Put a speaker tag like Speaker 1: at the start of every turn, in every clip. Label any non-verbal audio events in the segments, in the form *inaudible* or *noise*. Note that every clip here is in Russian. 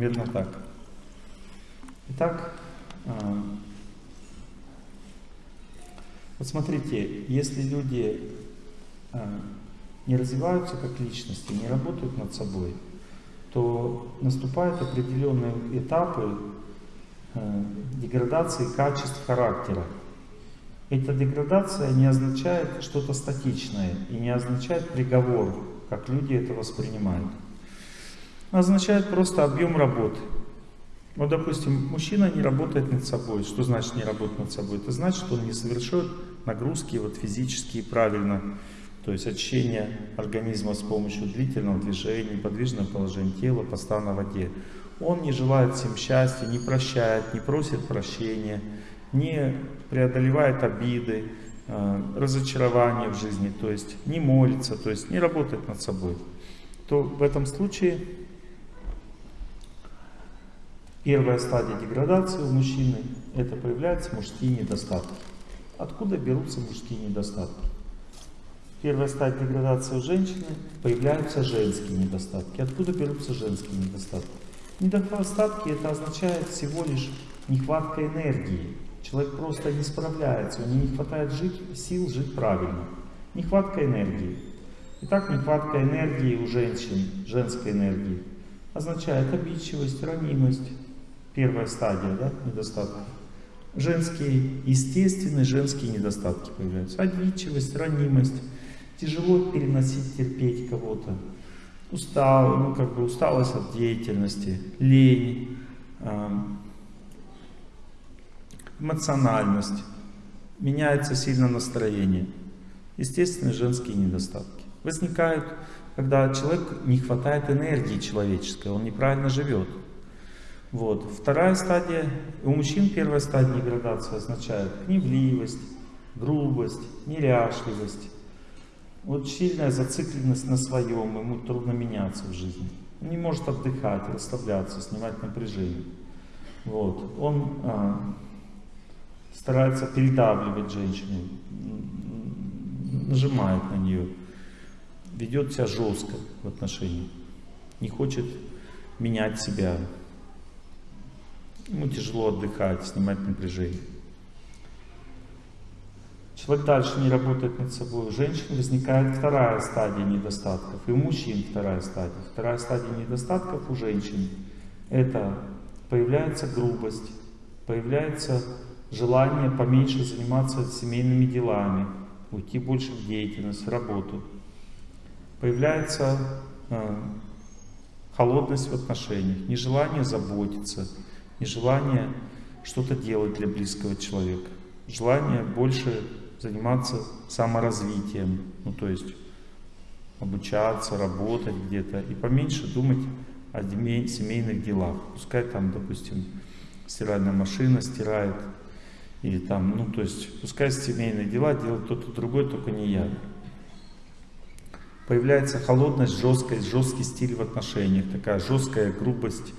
Speaker 1: примерно так. Итак, а, вот смотрите, если люди а, не развиваются как личности, не работают над собой, то наступают определенные этапы а, деградации качеств характера. Эта деградация не означает что-то статичное и не означает приговор, как люди это воспринимают. Означает просто объем работы. Вот, допустим, мужчина не работает над собой. Что значит не работает над собой? Это значит, что он не совершает нагрузки вот физические правильно, то есть очищение организма с помощью длительного движения, неподвижного положения тела, поста на воде. Он не желает всем счастья, не прощает, не просит прощения, не преодолевает обиды, э, разочарования в жизни, то есть не молится, то есть не работает над собой. То в этом случае первая стадия деградации у мужчины это появляются мужские недостатки. Откуда берутся мужские недостатки? Первая стадия деградации у женщины появляются женские недостатки. Откуда берутся женские недостатки? Недостатки это означает всего лишь нехватка энергии. Человек просто не справляется, у него не хватает жить, сил жить правильно. Нехватка энергии. Итак, нехватка энергии у женщин, женской энергии, означает обидчивость, ранимость. Первая стадия да, недостатка женские, естественные женские недостатки появляются. Обидчивость, ранимость, тяжело переносить, терпеть кого-то, устал, ну как бы усталость от деятельности, лень, эмоциональность, меняется сильно настроение. Естественные женские недостатки. Возникают, когда человек не хватает энергии человеческой, он неправильно живет. Вот. Вторая стадия, у мужчин первая стадия деградации означает гневливость, грубость, неряшливость. Вот сильная зацикленность на своем, ему трудно меняться в жизни. Он не может отдыхать, расслабляться, снимать напряжение. Вот. Он а, старается передавливать женщину, нажимает на нее, ведет себя жестко в отношении, не хочет менять себя, Ему тяжело отдыхать, снимать напряжение. Человек дальше не работает над собой. У женщин возникает вторая стадия недостатков. И у мужчин вторая стадия. Вторая стадия недостатков у женщин. Это появляется грубость, появляется желание поменьше заниматься семейными делами, уйти больше в деятельность, в работу. Появляется э, холодность в отношениях, нежелание заботиться, и желание что-то делать для близкого человека, желание больше заниматься саморазвитием, ну то есть обучаться, работать где-то и поменьше думать о семейных делах. Пускай там, допустим, стиральная машина стирает, или там, ну то есть, пускай семейные дела делает кто-то другой, только не я. Появляется холодность, жесткость, жесткий стиль в отношениях, такая жесткая грубость,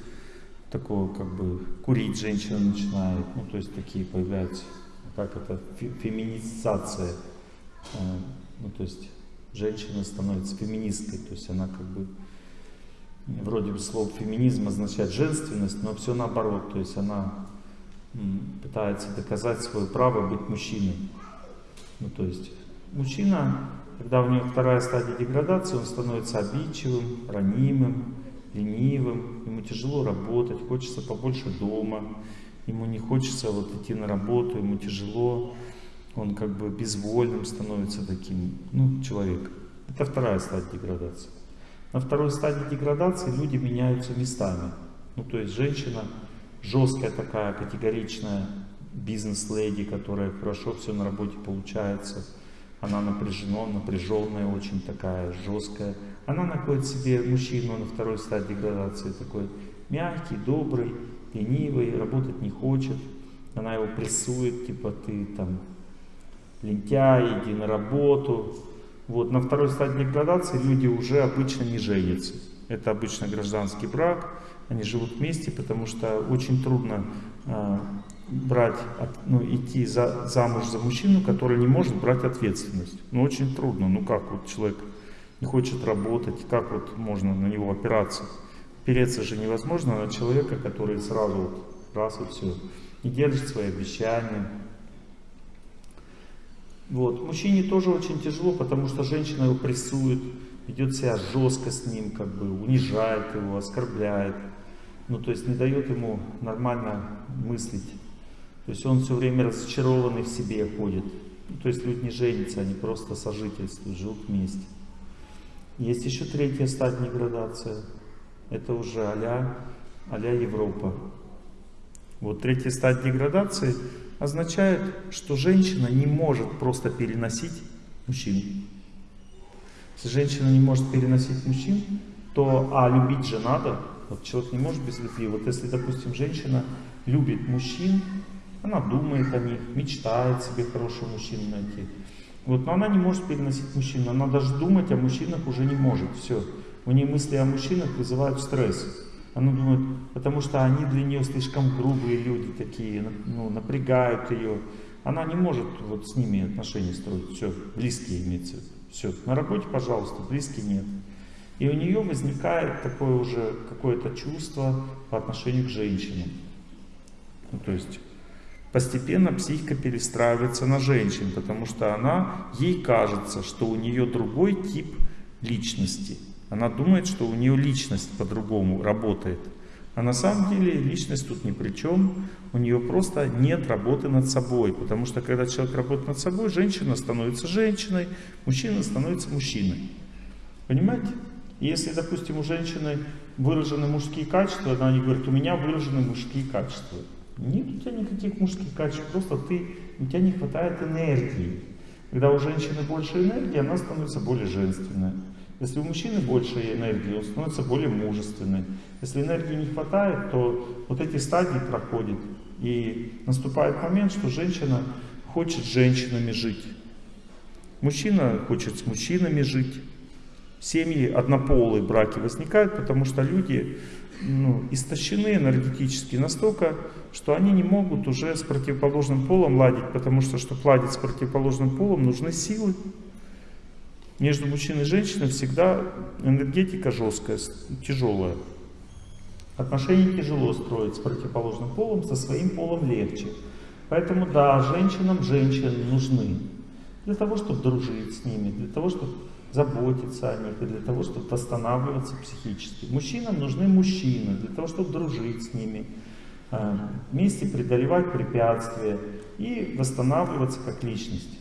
Speaker 1: такого как бы курить женщина начинает, ну то есть такие появляются, как это, феминизация, э, ну то есть женщина становится феминисткой, то есть она как бы, вроде бы слово феминизм означает женственность, но все наоборот, то есть она пытается доказать свое право быть мужчиной. Ну то есть мужчина, когда у него вторая стадия деградации, он становится обидчивым, ранимым, ленивым, ему тяжело работать, хочется побольше дома, ему не хочется вот идти на работу, ему тяжело, он как бы безвольным становится таким, ну, человек. Это вторая стадия деградации. На второй стадии деградации люди меняются местами. Ну, то есть женщина жесткая такая, категоричная, бизнес-леди, которая хорошо все на работе получается, она напряжена, напряженная, очень такая жесткая, она находит себе мужчину на второй стадии деградации, такой мягкий, добрый, ленивый, работать не хочет. Она его прессует, типа ты там лентяй, иди на работу. Вот, на второй стадии деградации люди уже обычно не женятся. Это обычно гражданский брак, они живут вместе, потому что очень трудно э, брать, ну, идти за, замуж за мужчину, который не может брать ответственность. Ну, очень трудно. Ну, как вот человек хочет работать, как вот можно на него опираться? переться же невозможно на человека, который сразу вот раз и все, не держит свои обещания. Вот. Мужчине тоже очень тяжело, потому что женщина его прессует, ведет себя жестко с ним, как бы унижает его, оскорбляет. Ну, то есть не дает ему нормально мыслить. То есть он все время разочарованный в себе ходит. Ну, то есть люди не женятся, они просто сожительствуют, живут вместе. Есть еще третья стадия градация. Это уже а-ля а Европа. Вот третья стадия деградации означает, что женщина не может просто переносить мужчин. Если женщина не может переносить мужчин, то, а любить же надо, вот человек не может без любви. Вот если, допустим, женщина любит мужчин, она думает о них, мечтает себе хорошего мужчину найти. Вот, но она не может переносить мужчин, она даже думать о мужчинах уже не может. Все. У нее мысли о мужчинах вызывают стресс. Она думает, потому что они для нее слишком грубые люди такие, ну, напрягают ее. Она не может вот с ними отношения строить. Все, близкие имеется. Все, на работе, пожалуйста, близкие нет. И у нее возникает такое уже какое-то чувство по отношению к женщинам. Ну, то есть постепенно психика перестраивается на женщин, потому что она, ей кажется, что у нее другой тип личности – она думает, что у нее личность по-другому работает. А на самом деле личность тут ни при чем. У нее просто нет работы над собой. Потому что когда человек работает над собой, женщина становится женщиной, мужчина становится мужчиной. Понимаете? Если, допустим, у женщины выражены мужские качества, она не говорит, у меня выражены мужские качества. Нет у тебя никаких мужских качеств, просто ты, у тебя не хватает энергии. Когда у женщины больше энергии, она становится более женственной. Если у мужчины больше энергии, он становится более мужественным. Если энергии не хватает, то вот эти стадии проходят. И наступает момент, что женщина хочет с женщинами жить. Мужчина хочет с мужчинами жить. Семьи однополые браки возникают, потому что люди ну, истощены энергетически настолько, что они не могут уже с противоположным полом ладить, потому что, чтобы ладить с противоположным полом, нужны силы. Между мужчиной и женщиной всегда энергетика жесткая, тяжелая. Отношения тяжело строить с противоположным полом, со своим полом легче. Поэтому да, женщинам женщины нужны. Для того, чтобы дружить с ними, для того, чтобы заботиться о них, и для того, чтобы восстанавливаться психически. Мужчинам нужны мужчины, для того, чтобы дружить с ними, э, вместе преодолевать препятствия и восстанавливаться как личность.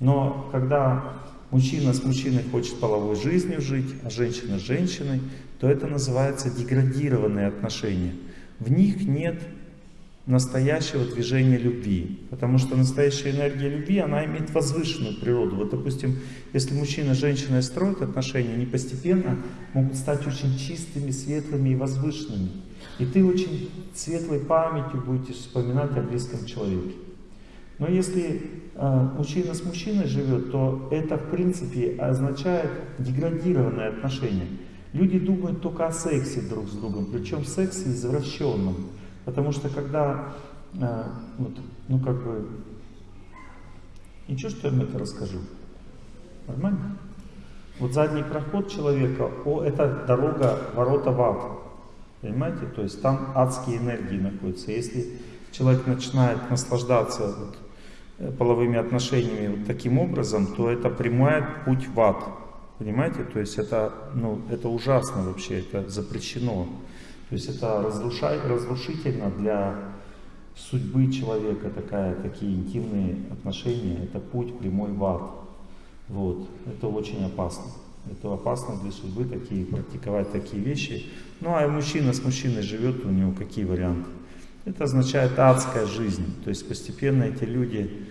Speaker 1: Но когда мужчина с мужчиной хочет половой жизнью жить, а женщина с женщиной, то это называется деградированные отношения. В них нет настоящего движения любви. Потому что настоящая энергия любви, она имеет возвышенную природу. Вот, допустим, если мужчина с женщиной строят отношения, они постепенно могут стать очень чистыми, светлыми и возвышенными. И ты очень светлой памятью будешь вспоминать о близком человеке. Но если э, мужчина с мужчиной живет, то это в принципе означает деградированное отношение. Люди думают только о сексе друг с другом, причем сексе извращенном. Потому что когда, э, вот, ну как бы, ничего, что я вам это расскажу? Нормально? Вот задний проход человека, о, это дорога, ворота в ад. Понимаете? То есть там адские энергии находятся. Если человек начинает наслаждаться вот, Э, половыми отношениями вот таким образом, то это прямой путь в ад. Понимаете? То есть это, ну, это ужасно вообще, это запрещено. То есть это разрушай, разрушительно для судьбы человека, такая, такие интимные отношения, это путь прямой в ад. Вот. Это очень опасно. Это опасно для судьбы такие, практиковать такие вещи. Ну а мужчина с мужчиной живет, у него какие варианты? Это означает адская жизнь. То есть постепенно эти люди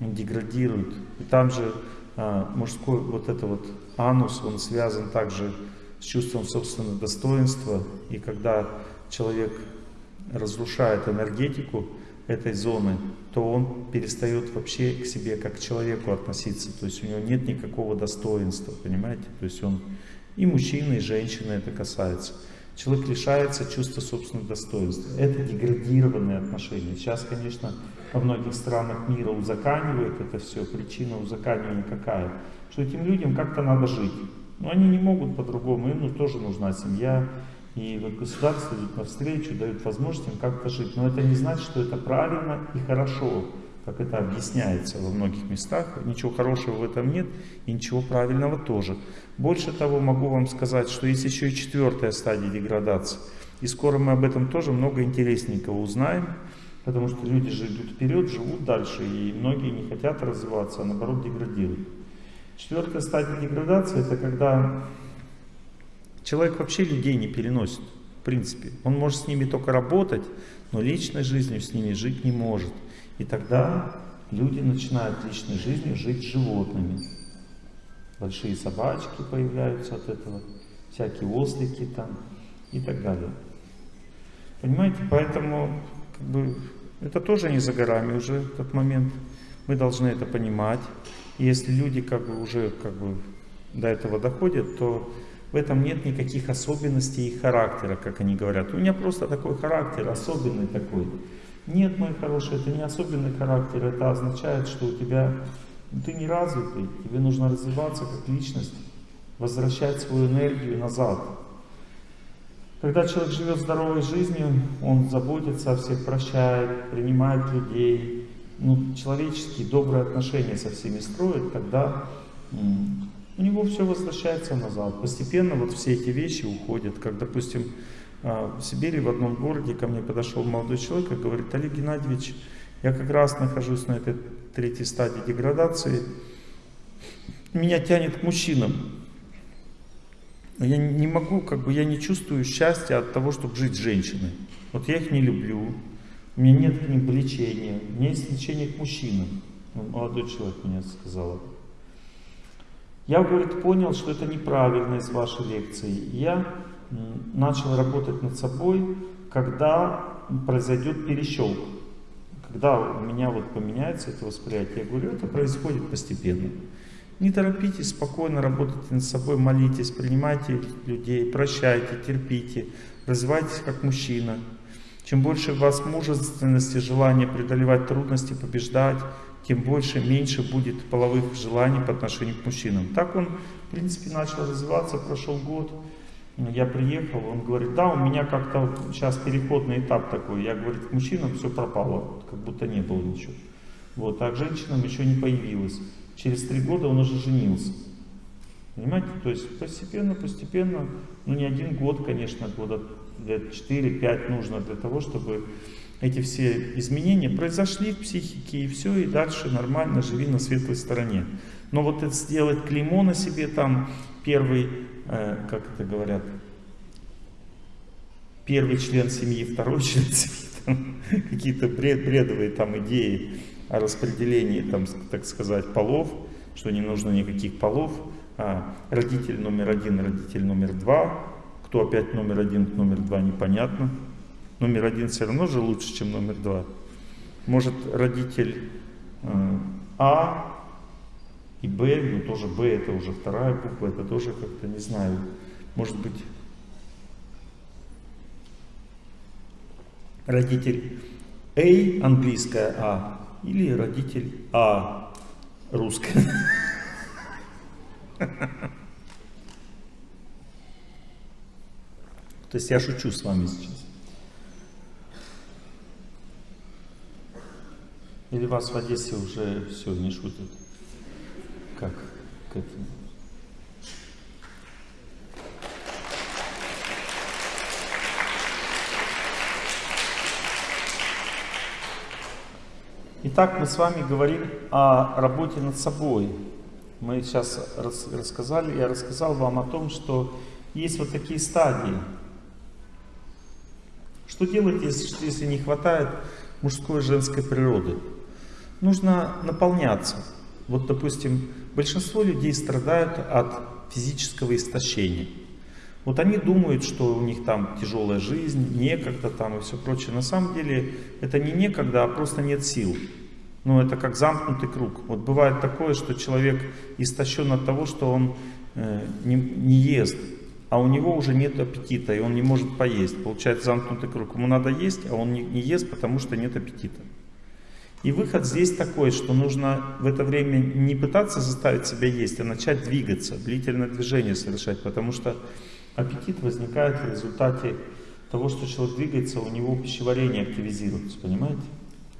Speaker 1: деградируют. И там же а, мужской вот это вот анус, он связан также с чувством собственного достоинства. И когда человек разрушает энергетику этой зоны, то он перестает вообще к себе как к человеку относиться. То есть у него нет никакого достоинства, понимаете? То есть он и мужчины, и женщины это касается. Человек лишается чувства собственного достоинства. Это деградированные отношения. Сейчас, конечно, во многих странах мира узаканивают это все. Причина узаканивания какая? Что этим людям как-то надо жить. Но они не могут по-другому, им ну, тоже нужна семья, И вот государство идет навстречу, дает возможность им как-то жить. Но это не значит, что это правильно и хорошо, как это объясняется во многих местах. Ничего хорошего в этом нет и ничего правильного тоже. Больше того, могу вам сказать, что есть еще и четвертая стадия деградации. И скоро мы об этом тоже много интересненького узнаем. Потому что люди же идут вперед, живут дальше, и многие не хотят развиваться, а наоборот деградируют. Четвертая стадия деградации это когда человек вообще людей не переносит, в принципе. Он может с ними только работать, но личной жизнью с ними жить не может. И тогда люди начинают личной жизнью жить животными. Большие собачки появляются от этого, всякие ослики там и так далее. Понимаете, поэтому как бы, это тоже не за горами уже этот момент. Мы должны это понимать. И если люди как бы уже как бы до этого доходят, то в этом нет никаких особенностей их характера, как они говорят. У меня просто такой характер, особенный такой. Нет, мой хороший, это не особенный характер, это означает, что у тебя, ты не развитый, тебе нужно развиваться как личность, возвращать свою энергию назад. Когда человек живет здоровой жизнью, он заботится о всех, прощает, принимает людей, ну, человеческие, добрые отношения со всеми строит, тогда у него все возвращается назад. Постепенно вот все эти вещи уходят. Как, допустим, а, в Сибири в одном городе ко мне подошел молодой человек и говорит, Олег Геннадьевич, я как раз нахожусь на этой третьей стадии деградации, меня тянет к мужчинам. Я не могу, как бы я не чувствую счастья от того, чтобы жить с женщиной. Вот я их не люблю, у меня нет к ним влечения, у меня есть влечение к мужчинам. Ну, молодой человек мне сказал. Я, говорит, понял, что это неправильно из вашей лекции. Я начал работать над собой, когда произойдет перещелк. Когда у меня вот поменяется это восприятие, я говорю, это происходит постепенно. Не торопитесь, спокойно работайте над собой, молитесь, принимайте людей, прощайте, терпите, развивайтесь как мужчина. Чем больше у вас мужественности, желания преодолевать трудности, побеждать, тем больше, меньше будет половых желаний по отношению к мужчинам. Так он, в принципе, начал развиваться, прошел год. Я приехал, он говорит, да, у меня как-то сейчас переходный этап такой. Я, говорит, к мужчинам все пропало, как будто не было ничего. Вот, а к женщинам еще не появилось. Через три года он уже женился. Понимаете? То есть постепенно, постепенно, ну не один год, конечно, года лет 4-5 нужно для того, чтобы эти все изменения произошли в психике, и все, и дальше нормально живи на светлой стороне. Но вот это сделать клеймо на себе там, первый Э, как это говорят, первый член семьи, второй *laughs* член семьи, какие-то бред, бредовые там идеи о распределении, там, так сказать, полов, что не нужно никаких полов, а родитель номер один, родитель номер два, кто опять номер один, номер два, непонятно. Номер один все равно же лучше, чем номер два. Может родитель э, А и Б, ну тоже Б это уже вторая буква, это тоже как-то, не знаю, может быть, родитель А, английская А, или родитель А, русская. *laughs* То есть я шучу с вами сейчас. Или вас в Одессе уже все, не шутят? как к этому. Итак, мы с вами говорим о работе над собой. Мы сейчас рас рассказали, я рассказал вам о том, что есть вот такие стадии. Что делать, если, если не хватает мужской и женской природы? Нужно наполняться. Вот, допустим, большинство людей страдают от физического истощения. Вот они думают, что у них там тяжелая жизнь, некогда там и все прочее. На самом деле это не некогда, а просто нет сил. Ну, это как замкнутый круг. Вот бывает такое, что человек истощен от того, что он э, не, не ест, а у него уже нет аппетита, и он не может поесть. Получается замкнутый круг. Ему надо есть, а он не, ест, потому что нет аппетита. И выход здесь такой, что нужно в это время не пытаться заставить себя есть, а начать двигаться, длительное движение совершать, потому что Аппетит возникает в результате того, что человек двигается, у него пищеварение активизируется, понимаете?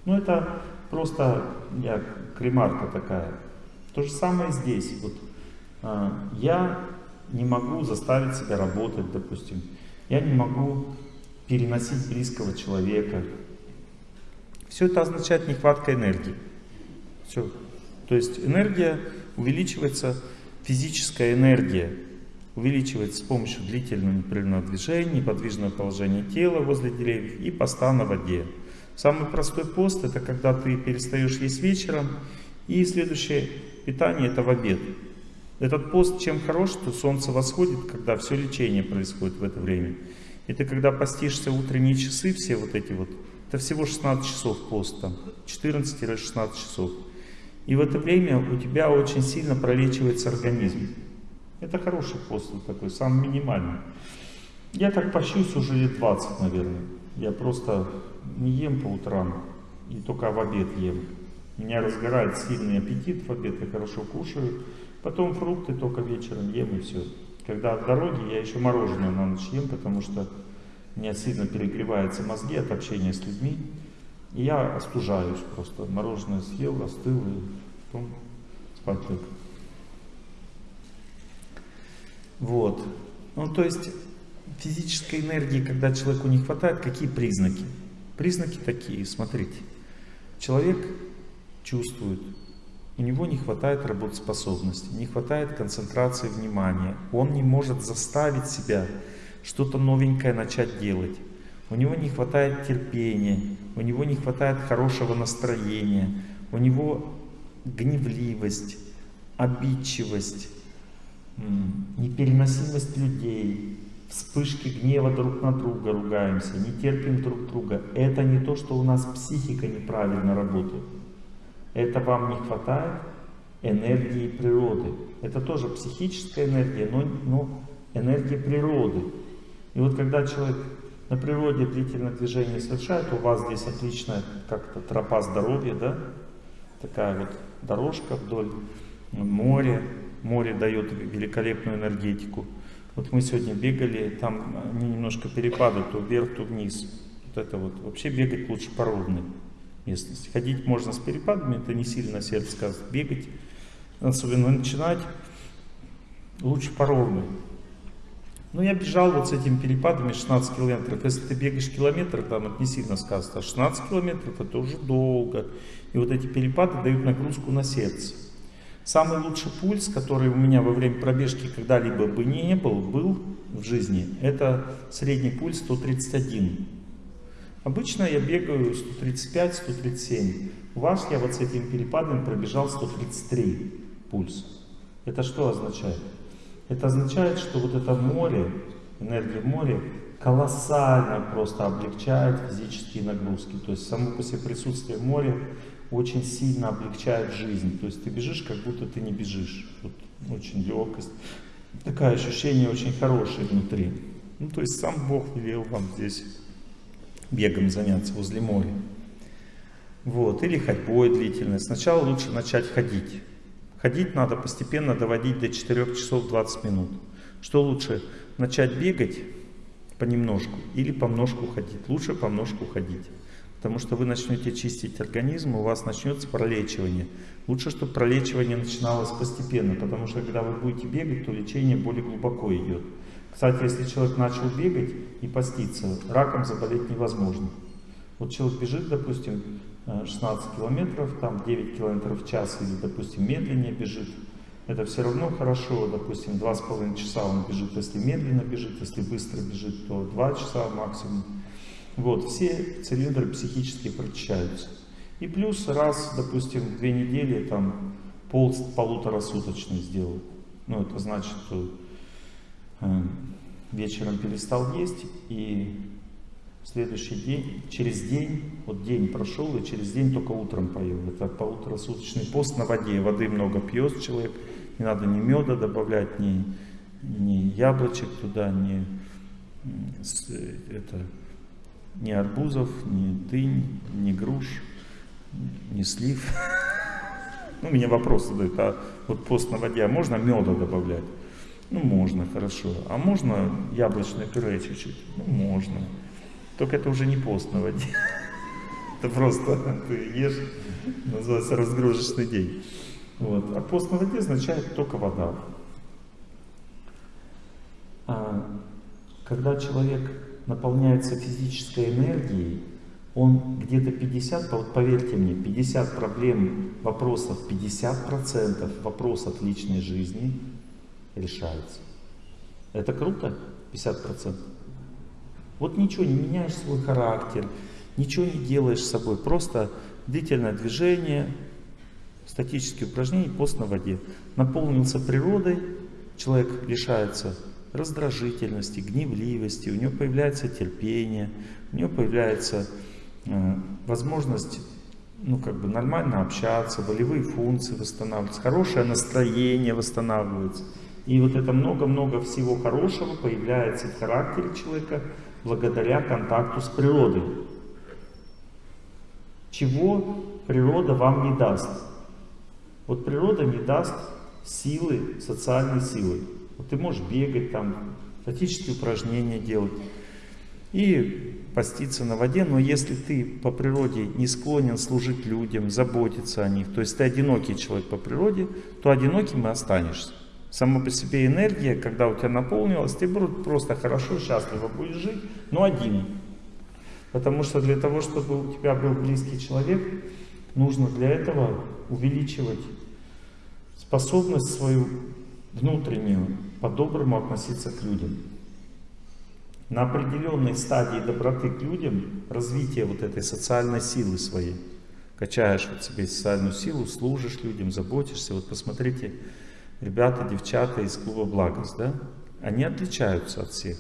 Speaker 1: Ну это просто я, кремарка такая. То же самое здесь. Вот, а, я не могу заставить себя работать, допустим. Я не могу переносить близкого человека. Все это означает нехватка энергии. Все. То есть энергия увеличивается, физическая энергия увеличивается с помощью длительного непрерывного движения, неподвижного положения тела возле деревьев и поста на воде. Самый простой пост это когда ты перестаешь есть вечером и следующее питание это в обед. Этот пост чем хорош, что солнце восходит, когда все лечение происходит в это время. И ты когда постишься утренние часы, все вот эти вот, это всего 16 часов пост там, 14-16 часов. И в это время у тебя очень сильно пролечивается организм. Это хороший пост такой, самый минимальный. Я так пощусь уже лет 20, наверное. Я просто не ем по утрам и только в обед ем. Меня разгорает сильный аппетит в обед, я хорошо кушаю. Потом фрукты только вечером ем и все. Когда от дороги, я еще мороженое на ночь ем, потому что у меня сильно перегреваются мозги от общения с людьми. И я остужаюсь просто. Мороженое съел, остыл и потом спать лег. Вот. Ну, то есть физической энергии, когда человеку не хватает, какие признаки? Признаки такие, смотрите. Человек чувствует, у него не хватает работоспособности, не хватает концентрации внимания. Он не может заставить себя что-то новенькое начать делать. У него не хватает терпения, у него не хватает хорошего настроения, у него гневливость, обидчивость, непереносимость людей, вспышки гнева друг на друга ругаемся, не терпим друг друга. Это не то, что у нас психика неправильно работает. Это вам не хватает энергии природы. Это тоже психическая энергия, но, но энергия природы. И вот когда человек на природе длительное движение совершает, у вас здесь отличная как-то тропа здоровья, да? Такая вот дорожка вдоль моря, море дает великолепную энергетику. Вот мы сегодня бегали, там немножко перепады, то вверх, то вниз. Вот это вот. Вообще бегать лучше по ровной местности. Ходить можно с перепадами, это не сильно сердце сказывает. Бегать, особенно начинать, лучше по ровной. Но я бежал вот с этими перепадами 16 километров. Если ты бегаешь километр, там это не сильно сказано. А 16 километров это уже долго. И вот эти перепады дают нагрузку на сердце. Самый лучший пульс, который у меня во время пробежки когда-либо бы не был, был в жизни, это средний пульс 131. Обычно я бегаю 135-137. У вас я вот с этим перепадом пробежал 133 пульс. Это что означает? Это означает, что вот это море, энергия моря, колоссально просто облегчает физические нагрузки. То есть само по себе присутствие моря очень сильно облегчает жизнь. То есть ты бежишь, как будто ты не бежишь. Вот очень легкость. Такое ощущение очень хорошее внутри. Ну, то есть сам Бог велел вам здесь бегом заняться возле моря. Вот, или ходьбой длительной. Сначала лучше начать ходить. Ходить надо постепенно доводить до 4 часов 20 минут. Что лучше, начать бегать понемножку или помножку ходить? Лучше помножку ходить. Потому что вы начнете чистить организм, у вас начнется пролечивание. Лучше, чтобы пролечивание начиналось постепенно, потому что когда вы будете бегать, то лечение более глубоко идет. Кстати, если человек начал бегать и поститься, раком заболеть невозможно. Вот человек бежит, допустим, 16 э, километров, там 9 километров в час или, допустим, медленнее бежит, это все равно хорошо, допустим, 2,5 часа он бежит, если медленно бежит, если быстро бежит, то 2 часа максимум. Вот, все цилиндры психически прочищаются. И плюс раз, допустим, две недели там пол полуторасуточный сделал. Ну, это значит, что вечером перестал есть и следующий день, через день, вот день прошел и через день только утром поел. Это полуторасуточный пост на воде. Воды много пьет человек, не надо ни меда добавлять, ни, ни яблочек туда, ни э, это, ни арбузов, ни дынь, ни груш, ни слив. *laughs* Ну, мне вопрос задают, а вот пост на воде, а можно меда добавлять? Ну, можно, хорошо. А можно яблочное пюре чуть-чуть? Ну, можно. Только это уже не пост на воде. Это просто *laughs* ты ешь, называется разгрузочный день. Вот. А пост на означает только вода. А, когда человек наполняется физической энергией, он где-то 50, вот поверьте мне, 50 проблем, вопросов, 50% вопросов личной жизни решается. Это круто? 50%. Вот ничего не меняешь свой характер, ничего не делаешь с собой, просто длительное движение, статические упражнения, пост на воде. Наполнился природой, человек лишается раздражительности, гневливости, у него появляется терпение, у него появляется э, возможность ну, как бы нормально общаться, волевые функции восстанавливаются, хорошее настроение восстанавливается. И вот это много-много всего хорошего появляется в характере человека благодаря контакту с природой. Чего природа вам не даст? Вот природа не даст силы, социальной силы. Вот ты можешь бегать там, статические упражнения делать и поститься на воде, но если ты по природе не склонен служить людям, заботиться о них, то есть ты одинокий человек по природе, то одиноким и останешься. Сама по себе энергия, когда у тебя наполнилась, ты просто хорошо, счастливо будешь жить, но один. Потому что для того, чтобы у тебя был близкий человек, нужно для этого увеличивать способность свою внутреннюю, по-доброму относиться к людям. На определенной стадии доброты к людям, развития вот этой социальной силы своей, качаешь вот себе социальную силу, служишь людям, заботишься. Вот посмотрите, ребята, девчата из клуба «Благость», да, они отличаются от всех.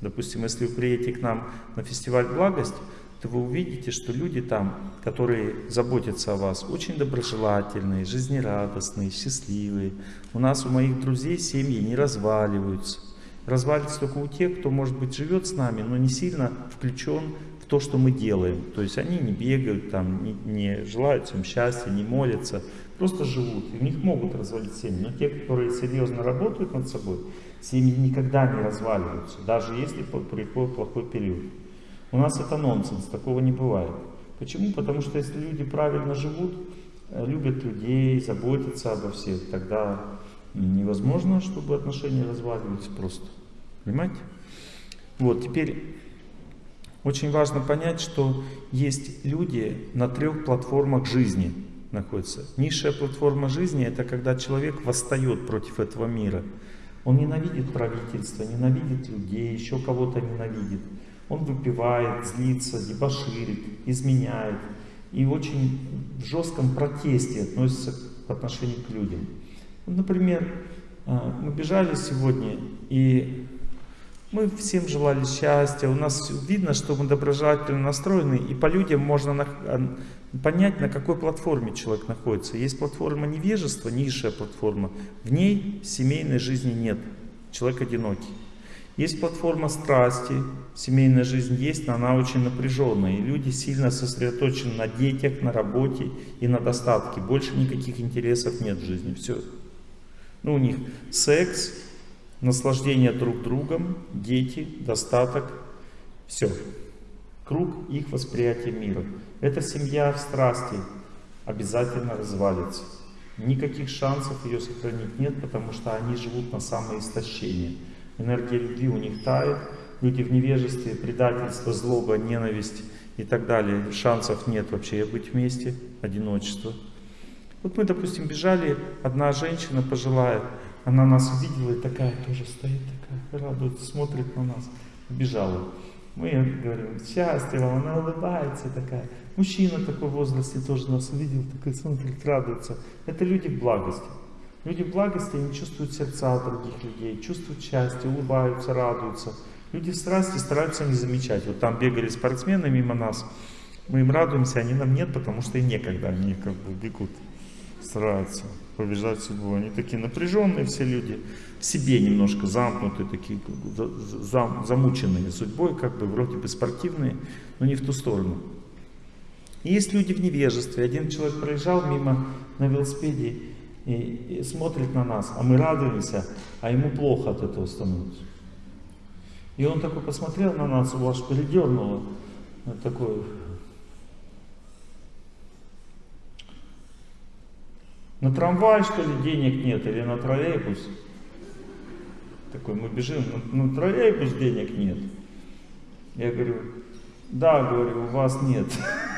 Speaker 1: Допустим, если вы приедете к нам на фестиваль «Благость», то вы увидите, что люди там, которые заботятся о вас, очень доброжелательные, жизнерадостные, счастливые. У нас, у моих друзей семьи не разваливаются. Развалится только у тех, кто, может быть, живет с нами, но не сильно включен в то, что мы делаем. То есть они не бегают, там, не, не желают всем счастья, не молятся, просто живут. И у них могут развалить семьи. Но те, которые серьезно работают над собой, семьи никогда не разваливаются, даже если приходит плохой период. У нас это нонсенс, такого не бывает. Почему? Потому что если люди правильно живут, э, любят людей, заботятся обо всех, тогда невозможно, чтобы отношения разваливались просто. Понимаете? Вот, теперь очень важно понять, что есть люди на трех платформах жизни находятся. Низшая платформа жизни – это когда человек восстает против этого мира. Он ненавидит правительство, ненавидит людей, еще кого-то ненавидит. Он выпивает, злится, дебоширит, изменяет. И очень в жестком протесте относится к отношению к людям. Например, а, мы бежали сегодня, и мы всем желали счастья, у нас видно, что мы доброжелательно настроены, и по людям можно а, понять, на какой платформе человек находится. Есть платформа невежества, низшая платформа, в ней семейной жизни нет, человек одинокий. Есть платформа страсти, семейная жизнь есть, но она очень напряженная. И люди сильно сосредоточены на детях, на работе и на достатке. Больше никаких интересов нет в жизни. Все. Ну, у них секс, наслаждение друг другом, дети, достаток. Все. Круг их восприятия мира. Эта семья в страсти обязательно развалится. Никаких шансов ее сохранить нет, потому что они живут на самоистощение. Энергия любви у них тает, люди в невежестве, предательство, злоба, ненависть и так далее. Шансов нет вообще быть вместе, одиночество. Вот мы, допустим, бежали, одна женщина пожилая, она нас увидела и такая тоже стоит, такая радуется, смотрит на нас, бежала. Мы говорим, счастье вам, она улыбается такая. Мужчина такой в возрасте тоже нас увидел, такой смотрит, радуется. Это люди благости. Люди благости, они чувствуют сердца других людей, чувствуют счастье, улыбаются, радуются. Люди страсти стараются не замечать. Вот там бегали спортсмены мимо нас, мы им радуемся, они нам нет, потому что и некогда, они как бы бегут, стараются побежать судьбу. Они такие напряженные все люди, в себе немножко замкнутые, такие зам, замученные судьбой, как бы вроде бы спортивные, но не в ту сторону. И есть люди в невежестве. Один человек проезжал мимо на велосипеде, и, и смотрит на нас, а мы радуемся, а ему плохо от этого становится. И он такой посмотрел на нас, его аж передернуло. Такой, на трамвай, что ли, денег нет, или на троллейбус? Такой, мы бежим, на, на троллейбус денег нет. Я говорю, да, говорю, у вас нет. *laughs*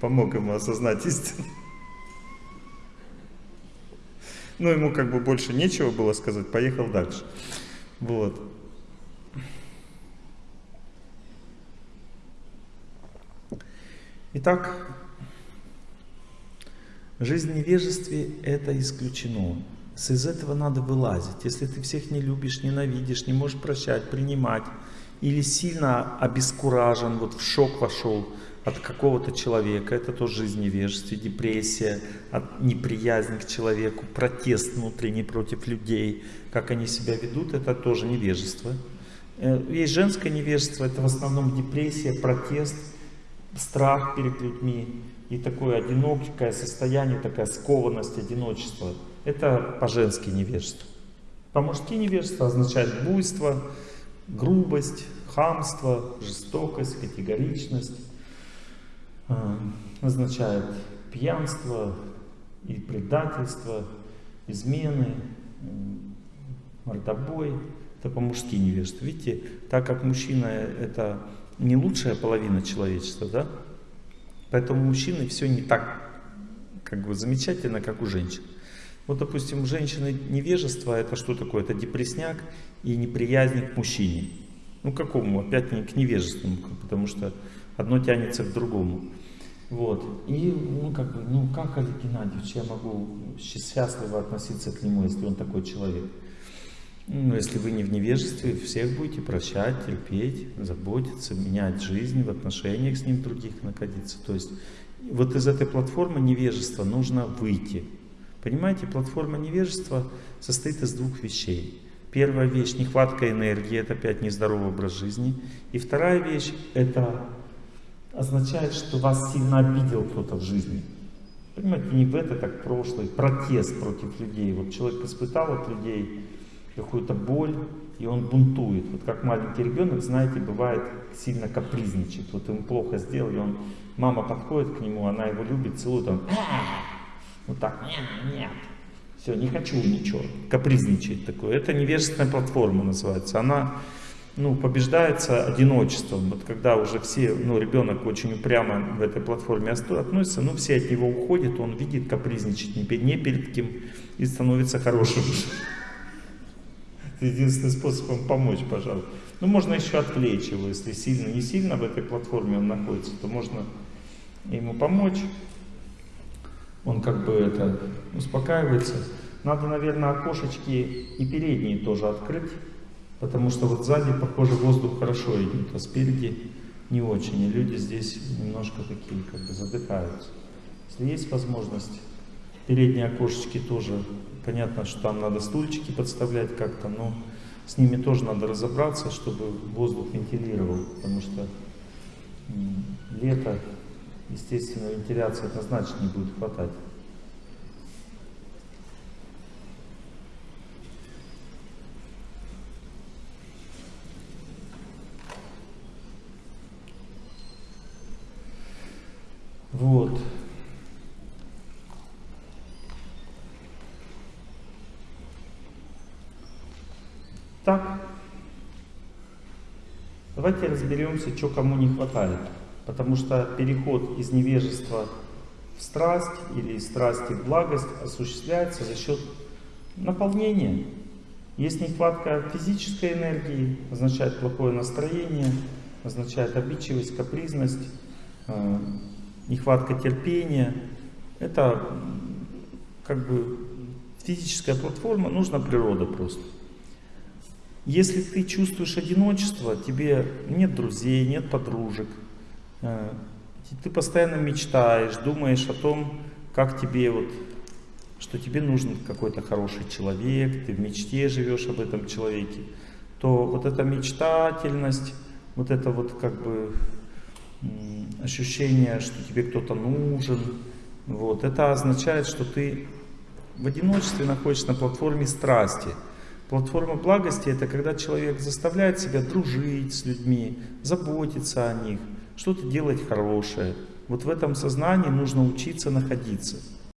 Speaker 1: Помог ему осознать истину. Ну, ему как бы больше нечего было сказать, поехал дальше. Вот. Итак, жизнь в невежестве – это исключено. С из этого надо вылазить. Если ты всех не любишь, ненавидишь, не можешь прощать, принимать, или сильно обескуражен, вот в шок вошел от какого-то человека, это тоже жизнь невежества, депрессия, от неприязни к человеку, протест внутренний против людей, как они себя ведут, это тоже невежество. Э, есть женское невежество, это в основном депрессия, протест, страх перед людьми и такое одинокое состояние, такая скованность, одиночество. Это по-женски невежество. По-мужски невежество означает буйство, грубость, хамство, жестокость, категоричность. Означает пьянство и предательство, измены, мордобой. Это по-мужски невежество. Видите, так как мужчина это не лучшая половина человечества, да? Поэтому у мужчины все не так как бы замечательно, как у женщин. Вот, допустим, у женщины невежество, это что такое? Это депресняк и неприязнь к мужчине. Ну, какому? Опять не к невежественному, потому что одно тянется к другому. Вот. И, ну, как бы, ну, как Олег Геннадьевич, я могу счастливо относиться к нему, если он такой человек? Ну, если вы не в невежестве, всех будете прощать, терпеть, заботиться, менять жизнь, в отношениях с ним других находиться. То есть, вот из этой платформы невежества нужно выйти. Понимаете, платформа невежества состоит из двух вещей. Первая вещь – нехватка энергии, это опять нездоровый образ жизни. И вторая вещь – это означает, что вас сильно обидел кто-то в жизни. Понимаете, не в это, так прошлый, протест против людей. Вот человек испытал от людей какую-то боль, и он бунтует. Вот как маленький ребенок, знаете, бывает сильно капризничает. Вот ему плохо сделали, он, мама подходит к нему, она его любит, целует, он вот так, нет, нет, все, не хочу ничего, капризничает такое. Это невежественная платформа называется. Она ну, побеждается одиночеством. Вот когда уже все, ну, ребенок очень упрямо в этой платформе относится, ну, все от него уходят, он видит капризничать не перед, не перед кем и становится хорошим. Это единственный способ ему помочь, пожалуйста. Ну, можно еще отвлечь его, если сильно, не сильно в этой платформе он находится, то можно ему помочь он как бы это успокаивается. Надо, наверное, окошечки и передние тоже открыть, потому что вот сзади, похоже, воздух хорошо идет, а спереди не очень. И люди здесь немножко такие, как бы задыхаются. Если есть возможность, передние окошечки тоже, понятно, что там надо стульчики подставлять как-то, но с ними тоже надо разобраться, чтобы воздух вентилировал, потому что лето естественно, вентиляции однозначно не будет хватать. Вот. Так, давайте разберемся, что кому не хватает. Потому что переход из невежества в страсть или из страсти в благость осуществляется за счет наполнения. Есть нехватка физической энергии, означает плохое настроение, означает обидчивость, капризность, э, нехватка терпения. Это как бы физическая платформа, нужна природа просто. Если ты чувствуешь одиночество, тебе нет друзей, нет подружек, Э, ты постоянно мечтаешь, думаешь о том, как тебе вот, что тебе нужен какой-то хороший человек, ты в мечте живешь об этом человеке, то вот эта мечтательность, вот это вот как бы ощущение, что тебе кто-то нужен, Вот. Это означает, что ты в одиночестве находишься на платформе страсти. Платформа благости это когда человек заставляет себя дружить с людьми, заботиться о них, что-то делать хорошее. Вот в этом сознании нужно учиться находиться.